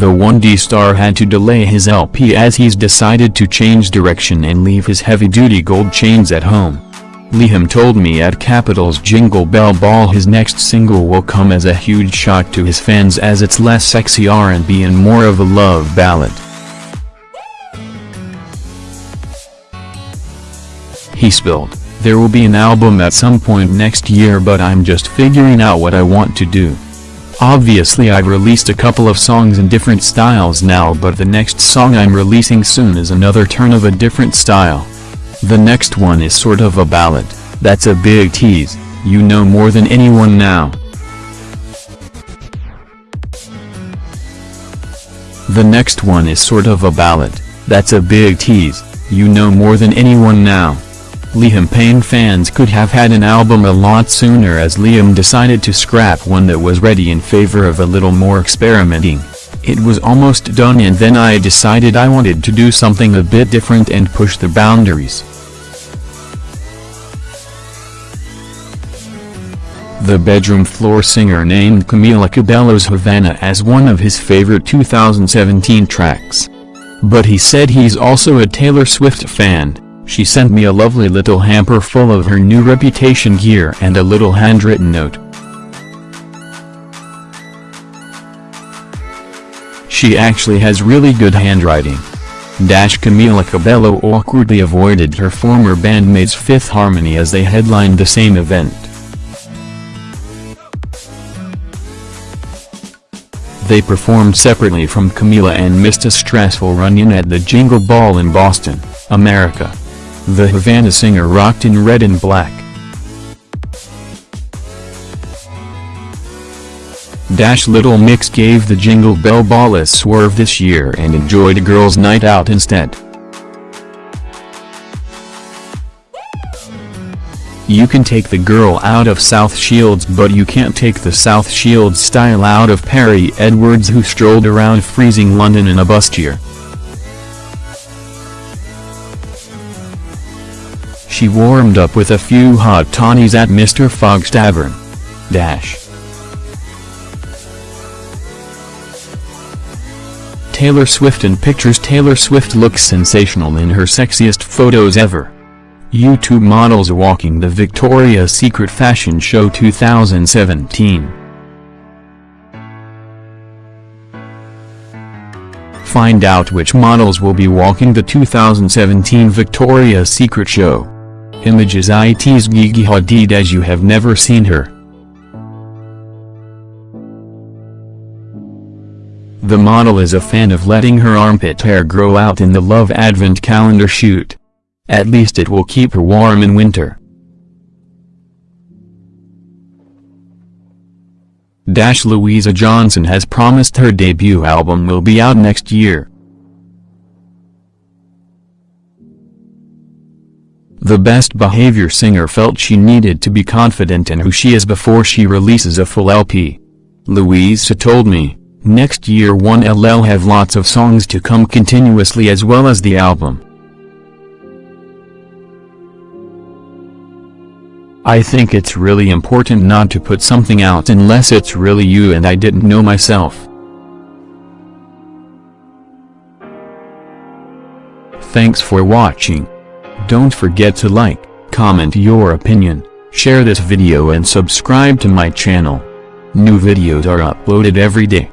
The 1D star had to delay his LP as he's decided to change direction and leave his heavy-duty gold chains at home. Liam told me at Capital's Jingle Bell Ball his next single will come as a huge shock to his fans as it's less sexy R&B and more of a love ballad. He spilled, there will be an album at some point next year but I'm just figuring out what I want to do. Obviously I've released a couple of songs in different styles now but the next song I'm releasing soon is another turn of a different style. The next one is sort of a ballad, that's a big tease, you know more than anyone now. The next one is sort of a ballad, that's a big tease, you know more than anyone now. Liam Payne fans could have had an album a lot sooner as Liam decided to scrap one that was ready in favor of a little more experimenting. It was almost done and then I decided I wanted to do something a bit different and push the boundaries. The bedroom floor singer named Camila Cabello's Havana as one of his favorite 2017 tracks. But he said he's also a Taylor Swift fan, she sent me a lovely little hamper full of her new Reputation gear and a little handwritten note. She actually has really good handwriting. Dash Camila Cabello awkwardly avoided her former bandmates Fifth Harmony as they headlined the same event. They performed separately from Camila and missed a stressful run-in at the Jingle Ball in Boston, America. The Havana singer rocked in red and black. Dash Little Mix gave the Jingle Bell Ball a swerve this year and enjoyed a girls' night out instead. You can take the girl out of South Shields but you can't take the South Shields style out of Perrie Edwards who strolled around freezing London in a bustier. She warmed up with a few hot toddies at Mr. Fogg's Tavern. Dash. Taylor Swift in pictures Taylor Swift looks sensational in her sexiest photos ever. YouTube models walking the Victoria's Secret Fashion Show 2017. Find out which models will be walking the 2017 Victoria's Secret Show. Images IT's Gigi Hadid as you have never seen her. The model is a fan of letting her armpit hair grow out in the Love Advent calendar shoot. At least it will keep her warm in winter. Dash Louisa Johnson has promised her debut album will be out next year. The best behavior singer felt she needed to be confident in who she is before she releases a full LP. Louisa told me, next year 1LL have lots of songs to come continuously as well as the album. I think it's really important not to put something out unless it's really you and I didn't know myself. Thanks for watching. Don't forget to like, comment your opinion, share this video and subscribe to my channel. New videos are uploaded every day.